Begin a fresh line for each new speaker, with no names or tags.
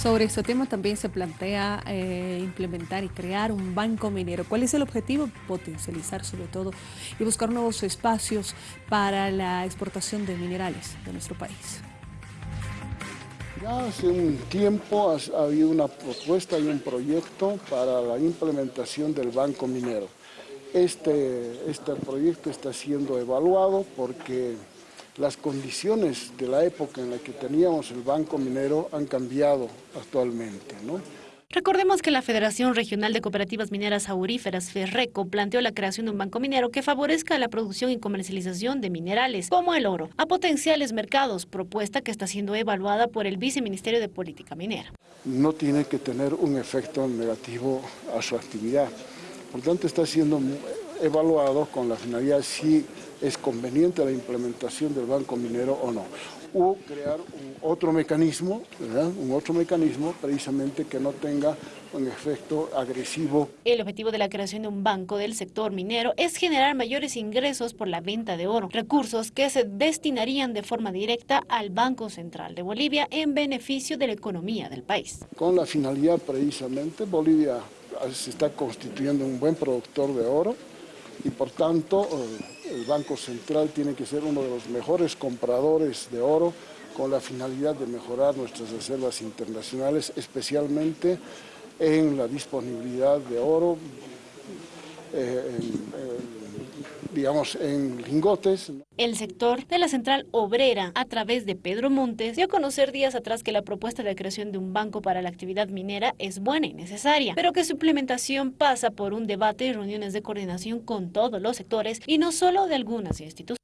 Sobre este tema también se plantea eh, implementar y crear un banco minero. ¿Cuál es el objetivo? Potencializar sobre todo y buscar nuevos espacios para la exportación de minerales de nuestro país.
Ya hace un tiempo ha, habido una propuesta y un proyecto para la implementación del banco minero. Este, este proyecto está siendo evaluado porque las condiciones de la época en la que teníamos el banco minero han cambiado actualmente. ¿no?
Recordemos que la Federación Regional de Cooperativas Mineras Auríferas, FERRECO, planteó la creación de un banco minero que favorezca la producción y comercialización de minerales, como el oro, a potenciales mercados, propuesta que está siendo evaluada por el Viceministerio de Política Minera.
No tiene que tener un efecto negativo a su actividad. Por tanto, está siendo evaluado con la finalidad si es conveniente la implementación del banco minero o no. O crear un otro mecanismo, un otro mecanismo precisamente que no tenga un efecto agresivo.
El objetivo de la creación de un banco del sector minero es generar mayores ingresos por la venta de oro, recursos que se destinarían de forma directa al Banco Central de Bolivia en beneficio de la economía del país.
Con la finalidad precisamente, Bolivia se está constituyendo un buen productor de oro y por tanto eh, el Banco Central tiene que ser uno de los mejores compradores de oro con la finalidad de mejorar nuestras reservas internacionales, especialmente en la disponibilidad de oro, eh, digamos, en lingotes.
El sector de la central obrera, a través de Pedro Montes, dio a conocer días atrás que la propuesta de creación de un banco para la actividad minera es buena y necesaria, pero que su implementación pasa por un debate y reuniones de coordinación con todos los sectores y no solo de algunas instituciones.